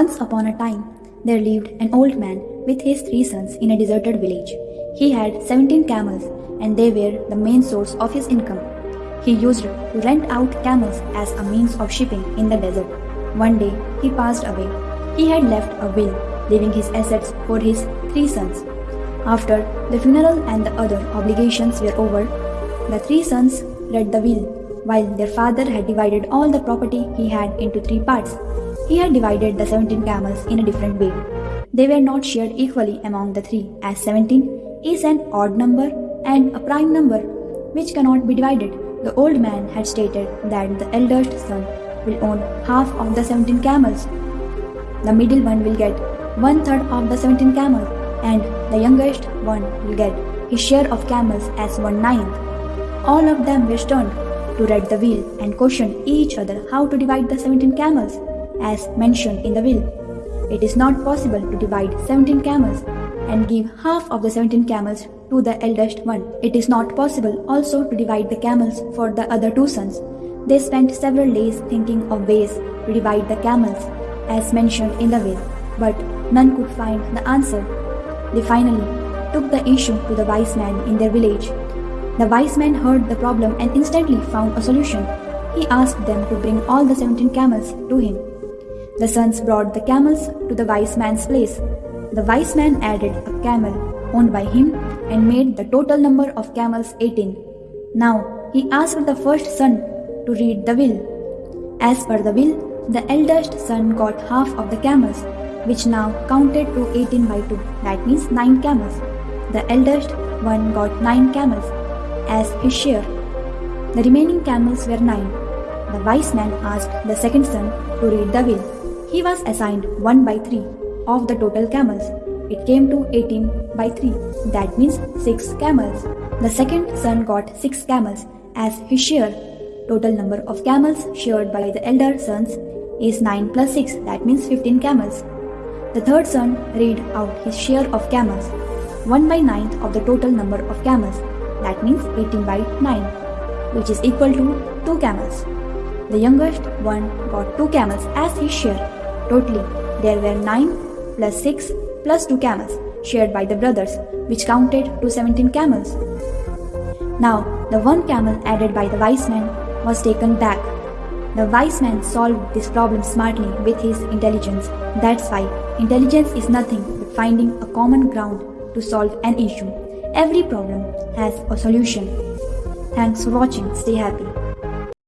Once upon a time, there lived an old man with his three sons in a deserted village. He had 17 camels and they were the main source of his income. He used to rent out camels as a means of shipping in the desert. One day, he passed away. He had left a will, leaving his assets for his three sons. After the funeral and the other obligations were over, the three sons read the will, while their father had divided all the property he had into three parts. He had divided the 17 camels in a different way. They were not shared equally among the three, as 17 is an odd number and a prime number which cannot be divided. The old man had stated that the eldest son will own half of the 17 camels. The middle one will get one third of the 17 camels, and the youngest one will get his share of camels as one ninth. All of them were stunned to read the will and questioned each other how to divide the 17 camels, as mentioned in the will. It is not possible to divide 17 camels and give half of the 17 camels to the eldest one. It is not possible also to divide the camels for the other two sons. They spent several days thinking of ways to divide the camels, as mentioned in the will, but none could find the answer. They finally took the issue to the wise man in their village. The wise man heard the problem and instantly found a solution. He asked them to bring all the 17 camels to him. The sons brought the camels to the wise man's place. The wise man added a camel owned by him and made the total number of camels 18. Now he asked the first son to read the will. As per the will, the eldest son got half of the camels, which now counted to 18 by 2, that means 9 camels. The eldest one got 9 camels as his share. The remaining camels were 9. The wise man asked the second son to read the will. He was assigned 1 by 3 of the total camels. It came to 18 by 3, that means 6 camels. The second son got 6 camels as his share. Total number of camels shared by the elder sons is 9 plus 6, that means 15 camels. The third son read out his share of camels, 1 by 9th of the total number of camels, that means 18 by 9, which is equal to 2 camels. The youngest one got 2 camels as his share. Totally, there were 9 plus 6 plus 2 camels shared by the brothers, which counted to 17 camels. Now, the one camel added by the wise man was taken back. The wise man solved this problem smartly with his intelligence. That's why intelligence is nothing but finding a common ground to solve an issue. Every problem has a solution. Thanks for watching. Stay happy.